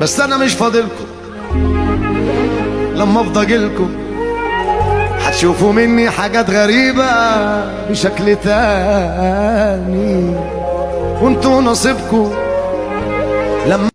بس أنا مش فاضلكم. لما أفضى أجيلكم هتشوفوا مني حاجات غريبة بشكل تاني. وأنتوا نصيبكم. لما